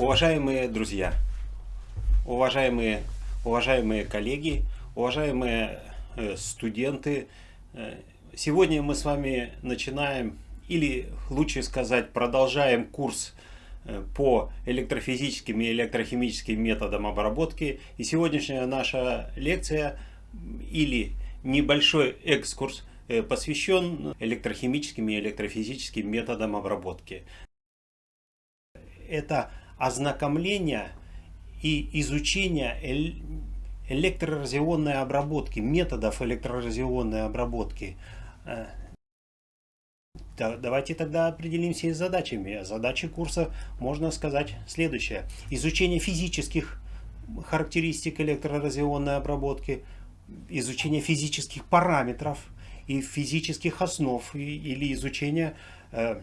Уважаемые друзья, уважаемые, уважаемые коллеги, уважаемые э, студенты, э, сегодня мы с вами начинаем, или лучше сказать, продолжаем курс э, по электрофизическим и электрохимическим методам обработки. И сегодняшняя наша лекция или небольшой экскурс посвящен электрохимическим и электрофизическим методам обработки. Это ознакомления и изучения электроразионной обработки, методов электроразионной обработки. Э, давайте тогда определимся с задачами. Задачи курса можно сказать следующее. Изучение физических характеристик электроразионной обработки, изучение физических параметров и физических основ или изучение э,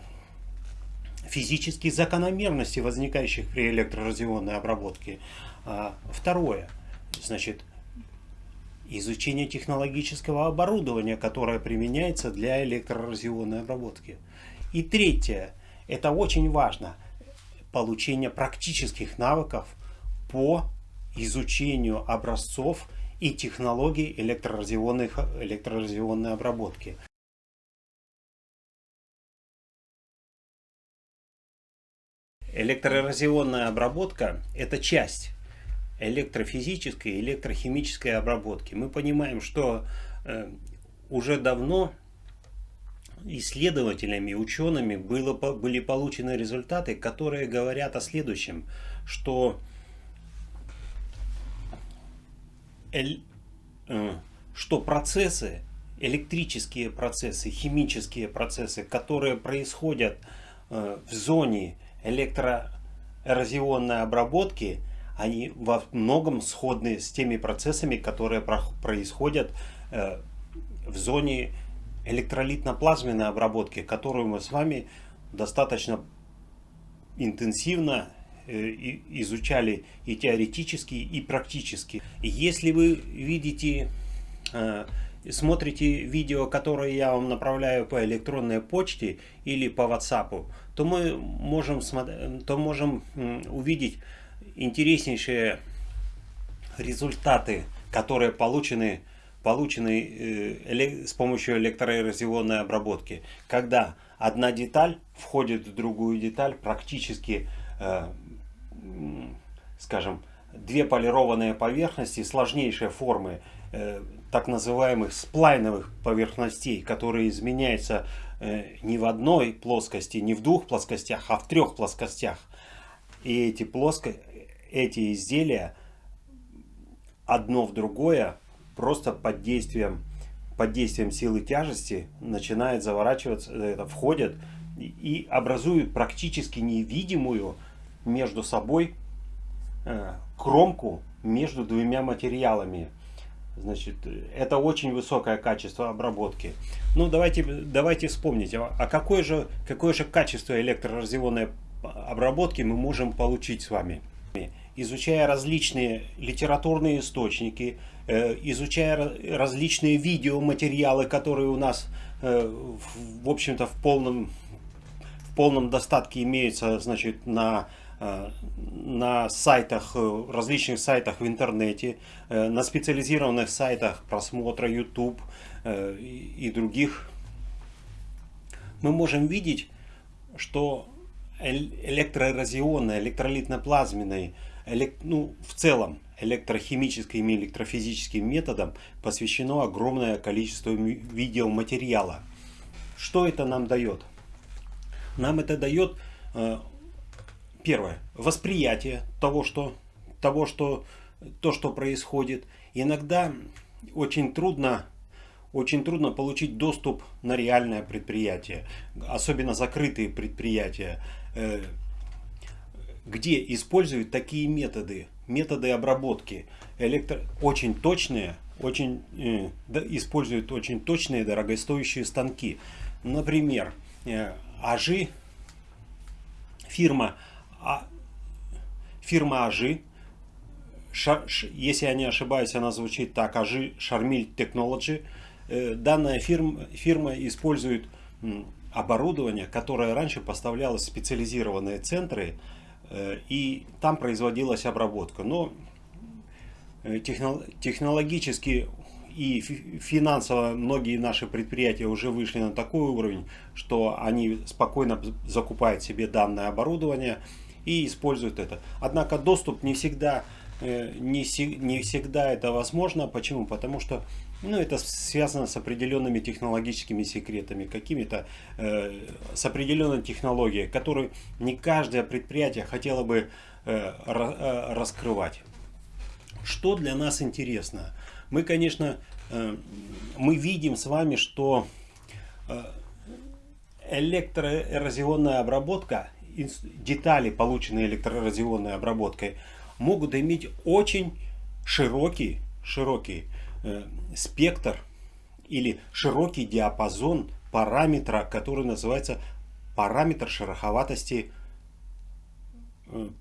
физические закономерности, возникающих при электроразионной обработке. А, второе, значит, изучение технологического оборудования, которое применяется для электроразионной обработки. И третье, это очень важно, получение практических навыков по изучению образцов и технологий электроразионной обработки. Электроразионная обработка – это часть электрофизической и электрохимической обработки. Мы понимаем, что э, уже давно исследователями, учеными было, были получены результаты, которые говорят о следующем, что, э, что процессы, электрические процессы, химические процессы, которые происходят э, в зоне электроэрозионной обработки, они во многом сходны с теми процессами, которые происходят э, в зоне электролитно-плазменной обработки, которую мы с вами достаточно интенсивно э, изучали и теоретически, и практически. Если вы видите э, смотрите видео, которое я вам направляю по электронной почте или по WhatsApp, то мы можем, то можем увидеть интереснейшие результаты, которые получены, получены э, с помощью электроэрозионной обработки. Когда одна деталь входит в другую деталь, практически, э, скажем, две полированные поверхности сложнейшей формы, э, так называемых сплайновых поверхностей, которые изменяются э, не в одной плоскости, не в двух плоскостях, а в трех плоскостях. И эти, плоско... эти изделия одно в другое просто под действием, под действием силы тяжести начинает заворачиваться, это входят и образуют практически невидимую между собой э, кромку между двумя материалами. Значит, это очень высокое качество обработки. Ну, давайте, давайте вспомнить, а, а какое же, какое же качество электроразионной обработки мы можем получить с вами? Изучая различные литературные источники, э, изучая различные видеоматериалы, которые у нас, э, в общем-то, в полном, в полном достатке имеются значит, на на сайтах, э, различных сайтах в интернете, э, на специализированных сайтах просмотра YouTube и других, мы можем видеть, что электроэрозионной, электролитно-плазменной, ну, в целом электрохимическим и электрофизическим методам посвящено огромное количество видеоматериала. Что это нам дает? Нам это дает Первое. Восприятие того, что, того, что, то, что происходит. Иногда очень трудно, очень трудно получить доступ на реальное предприятие. Особенно закрытые предприятия, э, где используют такие методы. Методы обработки. Электро... Очень точные, очень, э, используют очень точные дорогостоящие станки. Например, э, Ажи, фирма а фирма Ажи, если я не ошибаюсь, она звучит так, Ажи Шармиль Technology. Э, данная фирма, фирма использует оборудование, которое раньше поставлялось в специализированные центры и там производилась обработка. Но технологически и финансово многие наши предприятия уже вышли на такой уровень, что они спокойно закупают себе данное оборудование и используют это. Однако доступ не всегда, э, не, не всегда это возможно. Почему? Потому что ну, это связано с определенными технологическими секретами, какими-то э, с определенной технологией, которую не каждое предприятие хотело бы э, э, раскрывать. Что для нас интересно? Мы, конечно, э, мы видим с вами, что э, электроэрозионная обработка, детали, полученные электроэрозионной обработкой, могут иметь очень широкий, широкий э, спектр или широкий диапазон параметра, который называется параметр шероховатости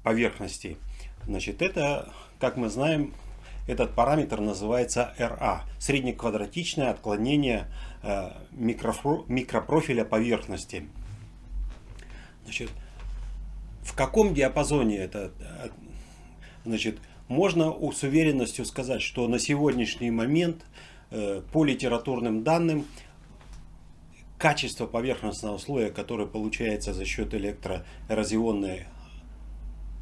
поверхности. Значит, это, как мы знаем, этот параметр называется RA, среднеквадратичное отклонение э, микропрофиля поверхности. Значит, в каком диапазоне это? Э, значит, можно с уверенностью сказать, что на сегодняшний момент э, по литературным данным качество поверхностного слоя, которое получается за счет электроэрозионной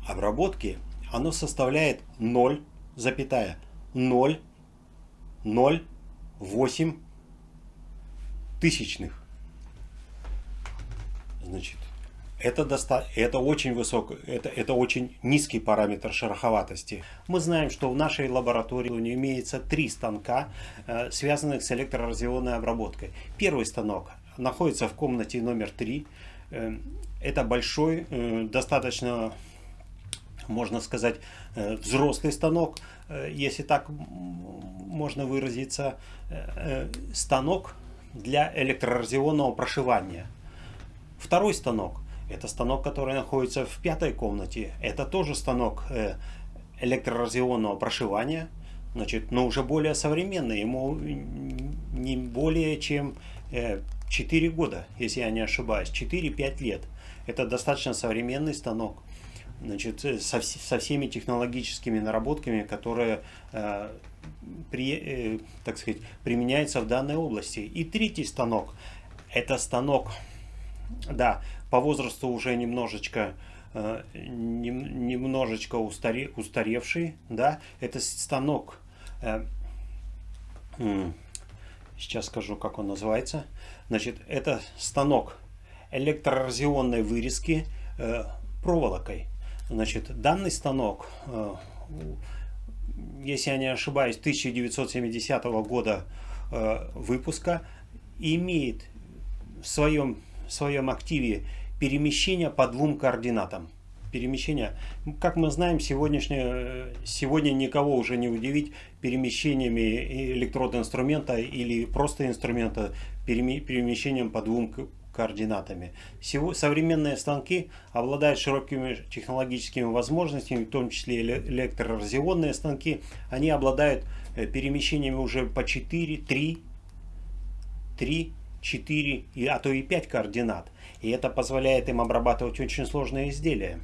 обработки, оно составляет 0 запятая 0, 0, 8 тысячных. Значит, это, доста это очень высокий, это, это очень низкий параметр шероховатости. Мы знаем, что в нашей лаборатории имеется три станка, э, связанных с электроразионной обработкой. Первый станок находится в комнате номер 3. Э, это большой, э, достаточно можно сказать, взрослый станок, если так можно выразиться, станок для электроразионного прошивания. Второй станок, это станок, который находится в пятой комнате, это тоже станок электроразионного прошивания, значит, но уже более современный, ему не более чем 4 года, если я не ошибаюсь, 4-5 лет. Это достаточно современный станок значит, э, со, со всеми технологическими наработками, которые, э, при, э, так сказать, применяются в данной области. И третий станок, это станок, да, по возрасту уже немножечко, э, нем, немножечко устаре, устаревший, да, это станок, э, сейчас скажу, как он называется, значит, это станок электроразионной вырезки э, проволокой. Значит, данный станок, если я не ошибаюсь, 1970 года выпуска, имеет в своем, в своем активе перемещение по двум координатам. Перемещение, как мы знаем, сегодняшнее, сегодня никого уже не удивить перемещениями электроинструмента или просто инструмента перемещением по двум координатами. Современные станки обладают широкими технологическими возможностями, в том числе электроразионные станки. Они обладают э, перемещениями уже по 4, 3, 3, 4, а то и 5 координат. И это позволяет им обрабатывать очень сложные изделия.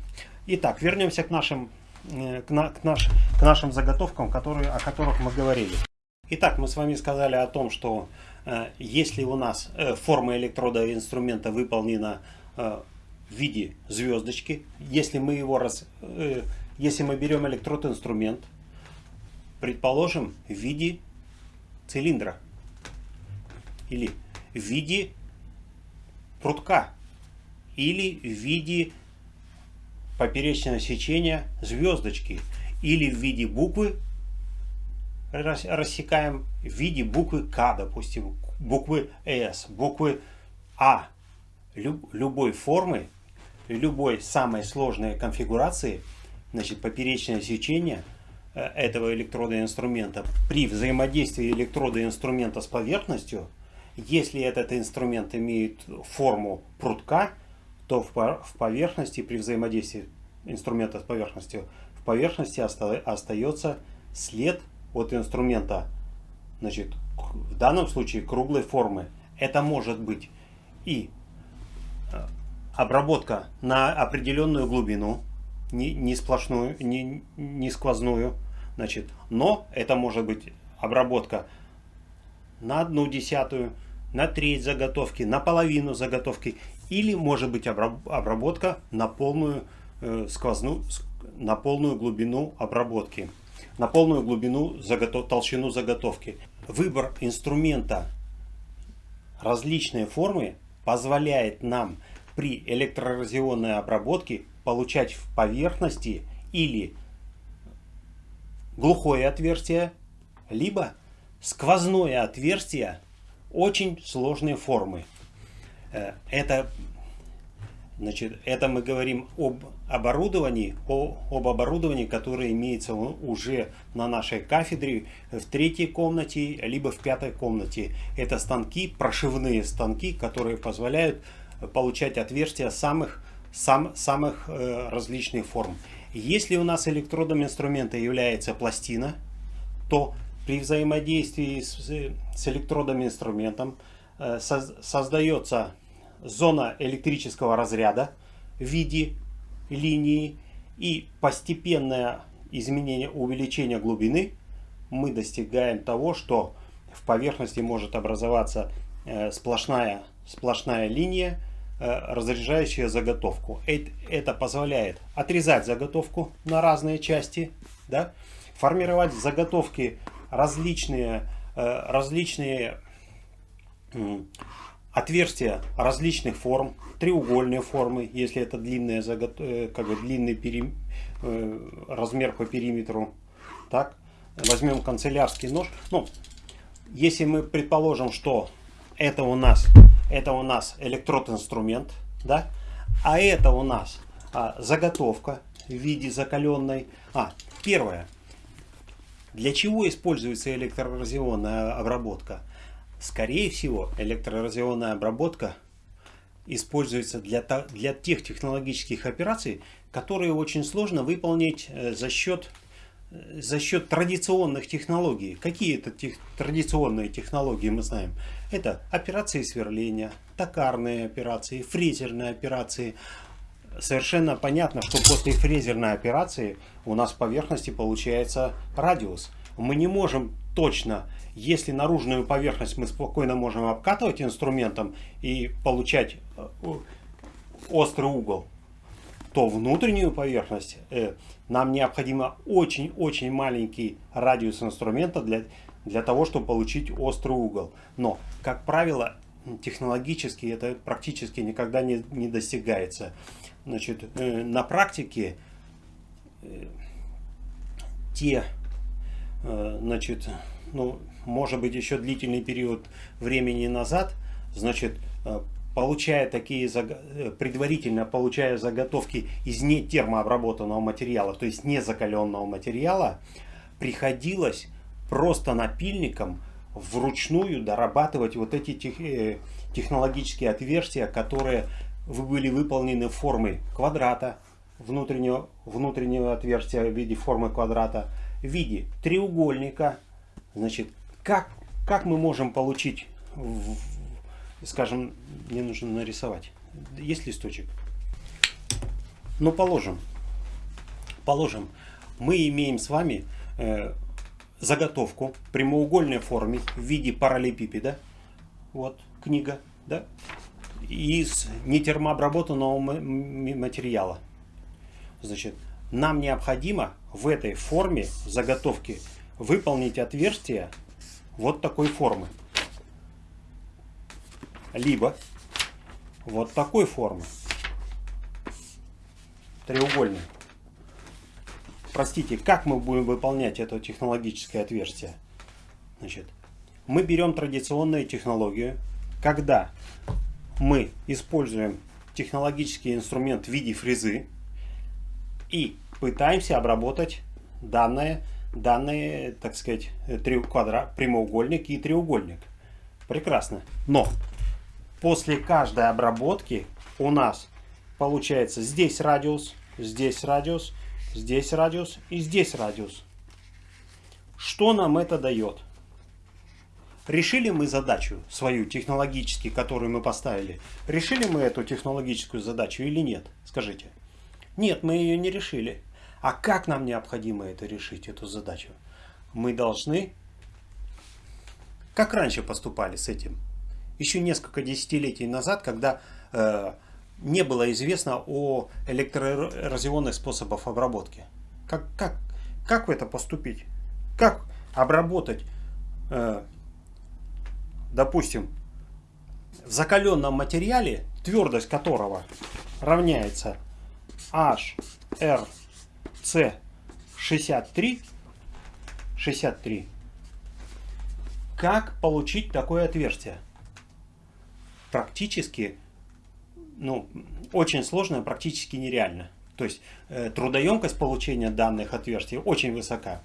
Итак, вернемся к нашим, э, к, на, к, наш, к нашим заготовкам, которые, о которых мы говорили. Итак, мы с вами сказали о том, что Э, если у нас э, форма электрода инструмента выполнена э, в виде звездочки, если мы его раз, если мы берем электрод инструмент, предположим, в виде цилиндра или в виде прутка или в виде поперечного сечения звездочки или в виде буквы рассекаем в виде буквы К, допустим, буквы С, буквы А. любой формы, любой самой сложной конфигурации, значит, поперечное сечение э, этого электрода инструмента при взаимодействии электрода инструмента с поверхностью, если этот инструмент имеет форму прутка, то в поверхности при взаимодействии инструмента с поверхностью в поверхности остается след от инструмента, значит, в данном случае круглой формы. Это может быть и э, обработка на определенную глубину, не, не сплошную, не, не сквозную. Значит, но это может быть обработка на одну десятую, на треть заготовки, на половину заготовки. Или может быть обработка на полную э, сквозную, на полную глубину обработки, на полную глубину заготов, толщину заготовки. Выбор инструмента различные формы позволяет нам при электрорационной обработке получать в поверхности или глухое отверстие, либо сквозное отверстие очень сложные формы. Э, это, значит, это мы говорим об оборудовании, о, об оборудовании, которое имеется уже на нашей кафедре в третьей комнате, либо в пятой комнате. Это станки, прошивные станки, которые позволяют получать отверстия самых, сам, самых э, различных форм. Если у нас электродом инструмента является пластина, то при взаимодействии с, с электродом инструментом э, соз, создается зона электрического разряда в виде линии и постепенное изменение, увеличение глубины мы достигаем того, что в поверхности может образоваться э, сплошная, сплошная линия, Э, разряжающая заготовку. Это позволяет отрезать заготовку на разные части, да, формировать заготовки различные, э, различные отверстия различных форм, треугольные формы, если это длинная э, как бы длинный перим, размер по периметру. Так, возьмем канцелярский нож. Ну, если мы предположим, что это у нас это у нас электрод-инструмент, да? А это у нас а, заготовка в виде закаленной. А, первое. Для чего используется электроразионная обработка? Скорее всего, электроразионная обработка используется для, для тех технологических операций, которые очень сложно выполнить э, за счет за счет традиционных технологий. Какие это тех, традиционные технологии мы знаем? Это операции сверления, токарные операции, фрезерные операции. Совершенно понятно, что после фрезерной операции у нас в поверхности получается радиус. Мы не можем точно, если наружную поверхность мы спокойно можем обкатывать инструментом и получать э, острый угол, то внутреннюю поверхность э, нам необходимо очень-очень маленький радиус инструмента для, для того, чтобы получить острый угол. Но, как правило, технологически это практически никогда не, не достигается. Значит, э, на практике те, значит, ну, может быть, еще длительный период времени назад, значит, э, получая такие э, предварительно получая заготовки из не термообработанного материала, то есть не закаленного материала, приходилось просто напильником вручную дорабатывать вот эти тех, э, технологические отверстия, которые были выполнены в форме квадрата, внутреннего, внутреннего отверстия в виде формы квадрата, в виде треугольника. Значит, как, как мы можем получить скажем, мне нужно нарисовать. Есть листочек? Ну, положим. Положим, мы имеем с вами э, заготовку прямоугольной форме в виде параллелепипеда. Вот, книга, да? Из нетермообработанного материала. Значит, нам необходимо в этой форме заготовки выполнить отверстие вот такой формы либо вот такой формы. Треугольный. Простите, как мы будем выполнять это технологическое отверстие? Значит, мы берем традиционную технологию, когда мы используем технологический инструмент в виде фрезы и пытаемся обработать данные, данные так сказать, квадрат, прямоугольник и треугольник. Прекрасно. Но после каждой обработки у нас получается здесь радиус, здесь радиус, здесь радиус и здесь радиус. Что нам это дает? Решили мы задачу свою технологически, которую мы поставили? Решили мы эту технологическую задачу или нет? Скажите. Нет, мы ее не решили. А как нам необходимо это решить, эту задачу? Мы должны, как раньше поступали с этим, еще несколько десятилетий назад, когда э, не было известно о электроразионных способах обработки. Как, как, как в это поступить? Как обработать, э, допустим, в закаленном материале, твердость которого равняется HRC 63, 63, как получить такое отверстие? Практически, ну, очень сложно, практически нереально. То есть э, трудоемкость получения данных отверстий очень высока.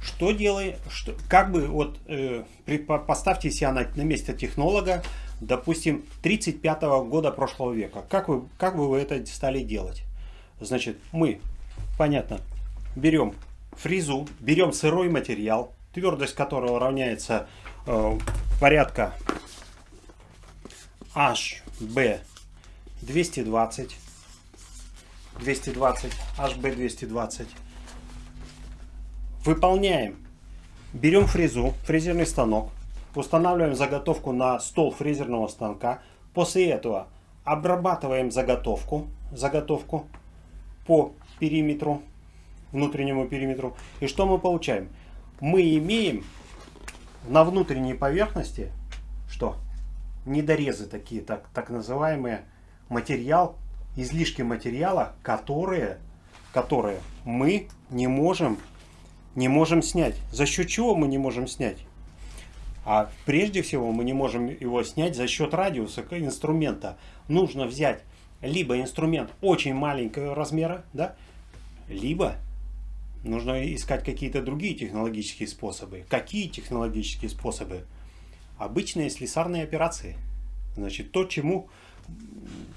Что делай, что, как бы вот э, при, поставьте себя на, на место технолога, допустим, 35 -го года прошлого века. Как вы, как бы вы это стали делать? Значит, мы, понятно, берем фрезу, берем сырой материал, твердость которого равняется э, порядка HB 220 220, HB 220. Выполняем. Берем фрезу, фрезерный станок, устанавливаем заготовку на стол фрезерного станка. После этого обрабатываем заготовку, заготовку по периметру, внутреннему периметру. И что мы получаем? Мы имеем на внутренней поверхности, что? Недорезы такие, так, так называемые, материал излишки материала, которые, которые мы не можем, не можем снять. За счет чего мы не можем снять? А прежде всего мы не можем его снять за счет радиуса инструмента. Нужно взять либо инструмент очень маленького размера, да, либо нужно искать какие-то другие технологические способы. Какие технологические способы? Обычные слесарные операции. Значит, то, чему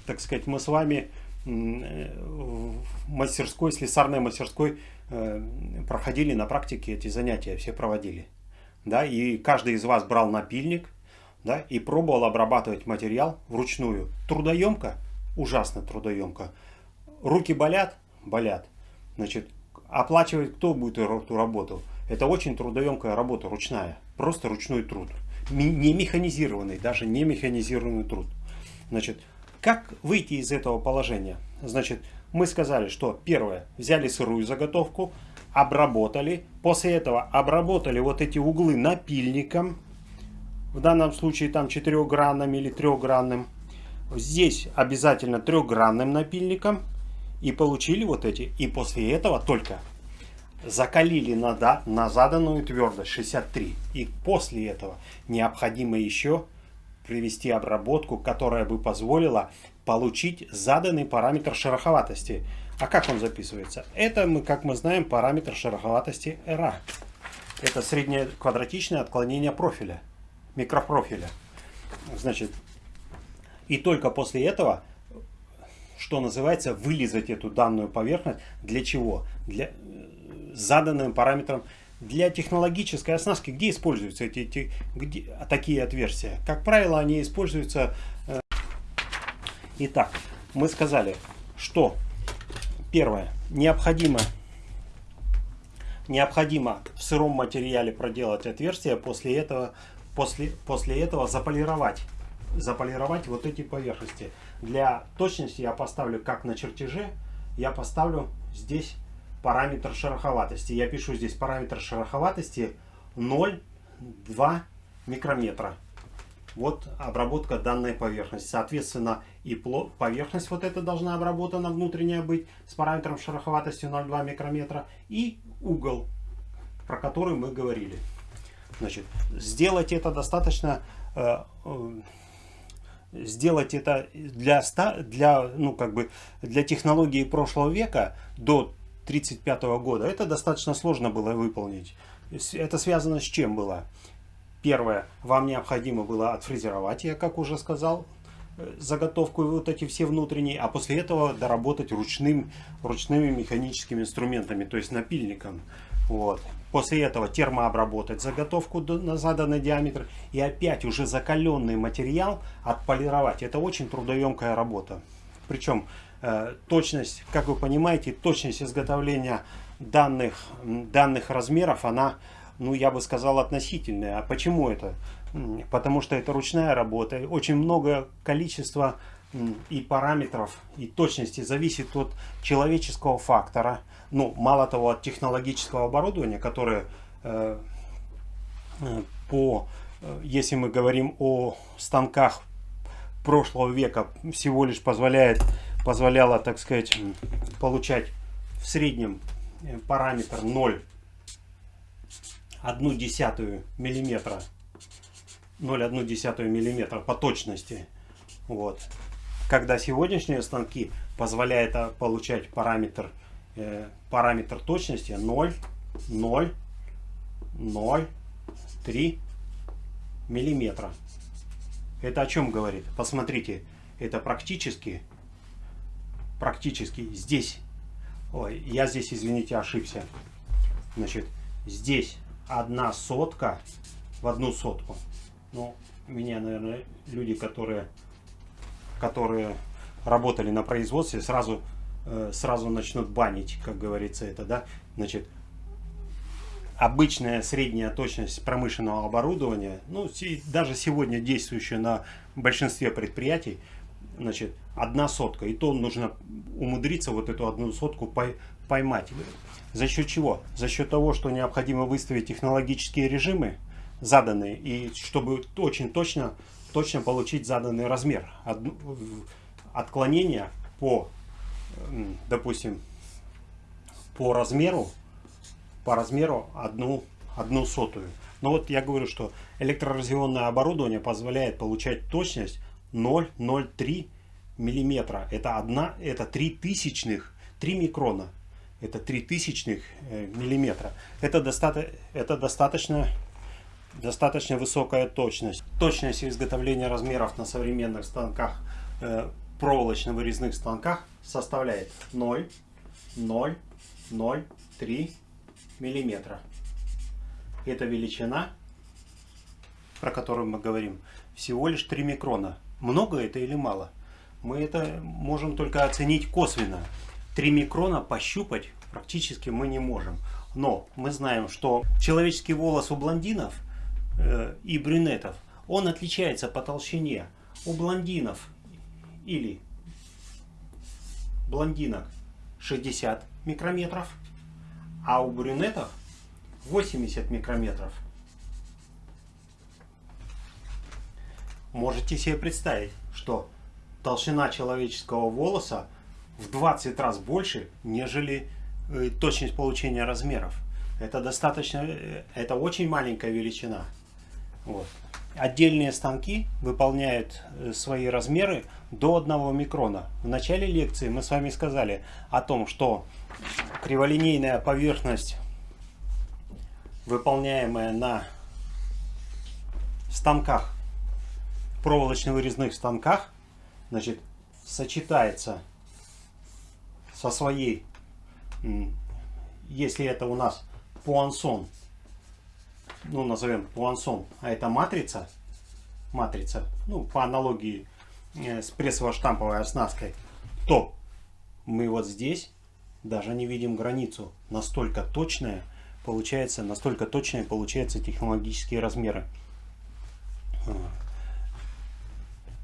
так сказать, мы с вами в мастерской, слесарной мастерской э, проходили на практике эти занятия, все проводили. Да, и каждый из вас брал напильник да, и пробовал обрабатывать материал вручную. Трудоемко? Ужасно трудоемко. Руки болят? Болят. Значит, оплачивать кто будет эту работу? Это очень трудоемкая работа, ручная. Просто ручной труд. Не механизированный, даже не механизированный труд. Значит, как выйти из этого положения? Значит, мы сказали, что первое, взяли сырую заготовку, обработали. После этого обработали вот эти углы напильником. В данном случае там четырехгранным или трехгранным. Здесь обязательно трехгранным напильником. И получили вот эти. И после этого только закалили на, да, на заданную твердость 63. И после этого необходимо еще привести обработку, которая бы позволила получить заданный параметр шероховатости. А как он записывается? Это, мы, как мы знаем, параметр шероховатости RA. Это среднее квадратичное отклонение профиля, микропрофиля. Значит, и только после этого, что называется, вылизать эту данную поверхность. Для чего? Для заданным параметром для технологической оснастки, где используются эти, эти где, такие отверстия? Как правило, они используются... Итак, мы сказали, что первое, необходимо, необходимо в сыром материале проделать отверстие, после этого, после, после этого заполировать, заполировать вот эти поверхности. Для точности я поставлю, как на чертеже, я поставлю здесь параметр шероховатости. Я пишу здесь параметр шероховатости 0,2 микрометра. Вот обработка данной поверхности. Соответственно, и поверхность вот эта должна обработана внутренняя быть с параметром шероховатости 0,2 микрометра. И угол, про который мы говорили. Значит, сделать это достаточно... Э, э, сделать это для, для, ну, как бы, для технологии прошлого века до 1935 года. Это достаточно сложно было выполнить. Это связано с чем было? Первое, вам необходимо было отфрезеровать, я как уже сказал, э, заготовку вот эти все внутренние, а после этого доработать ручным, ручными механическими инструментами, то есть напильником. Вот. После этого термообработать заготовку на заданный диаметр и опять уже закаленный материал отполировать. Это очень трудоемкая работа. Причем Э, точность, как вы понимаете, точность изготовления данных, данных размеров, она, ну, я бы сказал, относительная. А почему это? Потому что это ручная работа. Очень много количества и параметров, и точности зависит от человеческого фактора. Ну, мало того, от технологического оборудования, которое э, э по, э, если мы говорим о станках прошлого века, всего лишь позволяет, позволяло, так сказать, получать в среднем э, параметр 0, 1 десятую миллиметра 0,1 миллиметра по точности. Вот. Когда сегодняшние станки позволяют а, получать параметр, э, параметр точности 0, 0, 0, 3 миллиметра. Это о чем говорит? Посмотрите, это практически, практически здесь, ой, я здесь, извините, ошибся. Значит, здесь одна сотка в одну сотку. Ну, меня, наверное, люди, которые, которые работали на производстве, сразу, э, сразу начнут банить, как говорится это, да. Значит, обычная средняя точность промышленного оборудования, ну, даже сегодня действующая на большинстве предприятий, значит, одна сотка. И то нужно умудриться вот эту одну сотку поймать. За счет чего? За счет того, что необходимо выставить технологические режимы, заданные, и чтобы очень точно, точно получить заданный размер. Отклонение по, допустим, по размеру, по размеру одну, одну сотую. Но вот я говорю, что электроразъемное оборудование позволяет получать точность 0,03 миллиметра. Это одна, это 3 тысячных, 3 микрона. Это 3 тысячных э, миллиметра. Это, доста это достаточно достаточно высокая точность. Точность изготовления размеров на современных станках, э, проволочно-вырезных станках составляет 0, 0, 0, 3 миллиметра. Эта величина, про которую мы говорим, всего лишь 3 микрона. Много это или мало? Мы это можем только оценить косвенно. 3 микрона пощупать практически мы не можем. Но мы знаем, что человеческий волос у блондинов – Э, и брюнетов, он отличается по толщине. У блондинов или блондинок 60 микрометров, а у брюнетов 80 микрометров. Можете себе представить, что толщина человеческого волоса в 20 раз больше, нежели э, точность получения размеров. Это достаточно, э, это очень маленькая величина. Вот. Отдельные станки выполняют э, свои размеры до 1 микрона. В начале лекции мы с вами сказали о том, что криволинейная поверхность, выполняемая на станках, проволочно-вырезных станках, значит, сочетается со своей, если это у нас пуансон, ну, назовем пуансон, а это матрица, матрица, ну, по аналогии э, с прессово-штамповой оснасткой, то мы вот здесь даже не видим границу. Настолько точная получается, настолько точная получаются технологические размеры.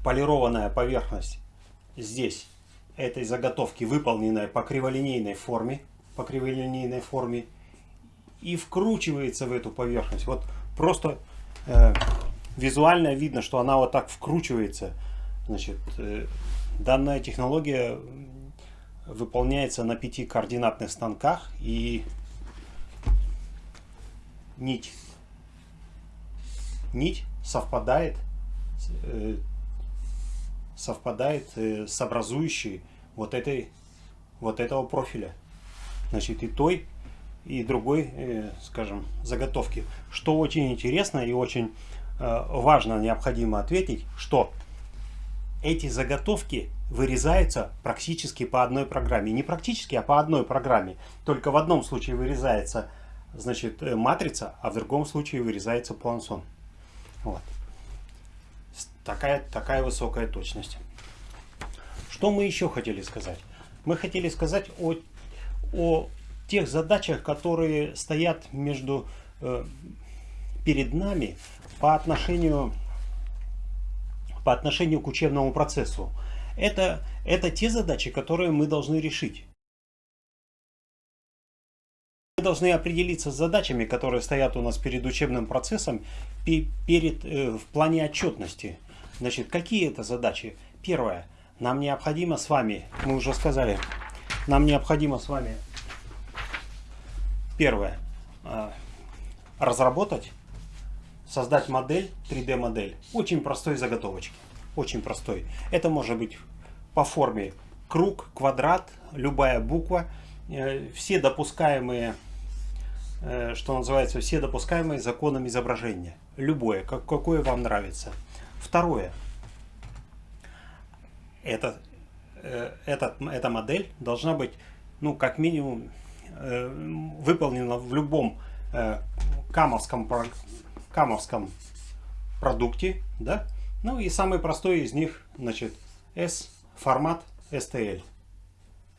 Полированная поверхность здесь этой заготовки, выполненная по криволинейной форме, по криволинейной форме и вкручивается в эту поверхность. Вот просто э, визуально видно, что она вот так вкручивается. Значит, э, данная технология выполняется на пяти координатных станках и нить нить совпадает э, совпадает э, с образующей вот этой вот этого профиля значит и той и другой, э, скажем, заготовки. Что очень интересно и очень э, важно, необходимо ответить, что эти заготовки вырезаются практически по одной программе. Не практически, а по одной программе. Только в одном случае вырезается значит, матрица, а в другом случае вырезается плансон. Вот. Такая, такая высокая точность. Что мы еще хотели сказать? Мы хотели сказать о, о тех задачах, которые стоят между, э, перед нами по отношению, по отношению к учебному процессу. Это, это те задачи, которые мы должны решить. Мы должны определиться с задачами, которые стоят у нас перед учебным процессом, перед, э, в плане отчетности. Значит, какие это задачи? Первое. Нам необходимо с вами, мы уже сказали, нам необходимо с вами, первое, э, разработать, создать модель, 3D модель, очень простой заготовочки, очень простой. Это может быть по форме круг, квадрат, любая буква, э, все допускаемые, э, что называется, все допускаемые законом изображения. Любое, как, какое вам нравится. Второе. Это, э, этот, эта модель должна быть, ну, как минимум, выполнена в любом камовском, камовском продукте, да? Ну и самый простой из них, значит, S формат STL.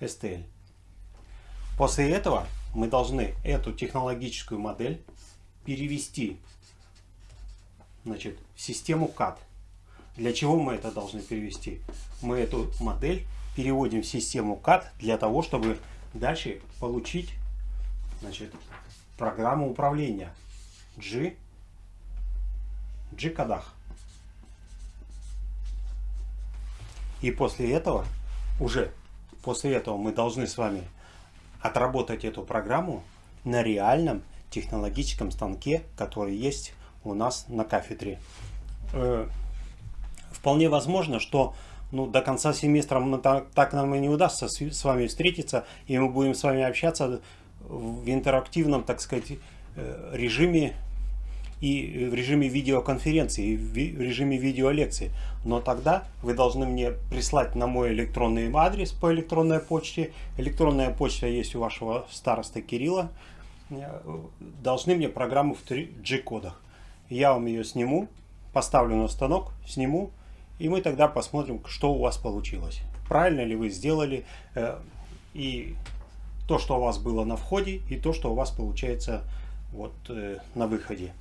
STL. После этого мы должны эту технологическую модель перевести значит, в систему CAD. Для чего мы это должны перевести? Мы эту модель переводим в систему CAD для того, чтобы дальше получить значит, программу управления G, G-кодах. И после этого, уже после этого мы должны с вами отработать эту программу на реальном технологическом станке, который есть у нас на кафедре. Э, вполне возможно, что ну, до конца семестра мы так, так нам и не удастся с, с вами встретиться, и мы будем с вами общаться в интерактивном, так сказать, э, режиме и в режиме видеоконференции, и в режиме видеолекции. Но тогда вы должны мне прислать на мой электронный адрес по электронной почте. Электронная почта есть у вашего староста Кирилла. Должны мне программу в 3G-кодах. Я вам ее сниму, поставлю на станок, сниму, и мы тогда посмотрим, что у вас получилось. Правильно ли вы сделали, э, и то, что у вас было на входе, и то, что у вас получается вот э, на выходе.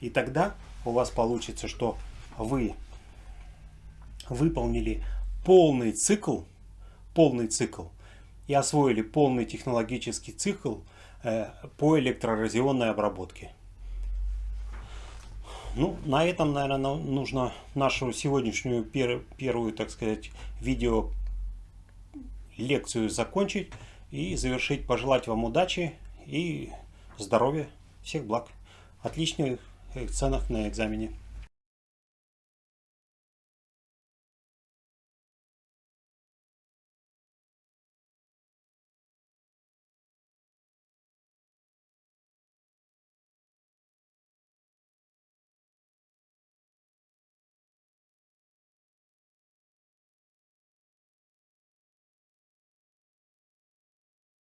И тогда у вас получится, что вы выполнили полный цикл, полный цикл и освоили полный технологический цикл э, по электроразионной обработке. Ну, на этом, наверное, нужно нашу сегодняшнюю пер первую, так сказать, видео лекцию закончить и завершить. Пожелать вам удачи и здоровья. Всех благ. Отличных оценок на экзамене.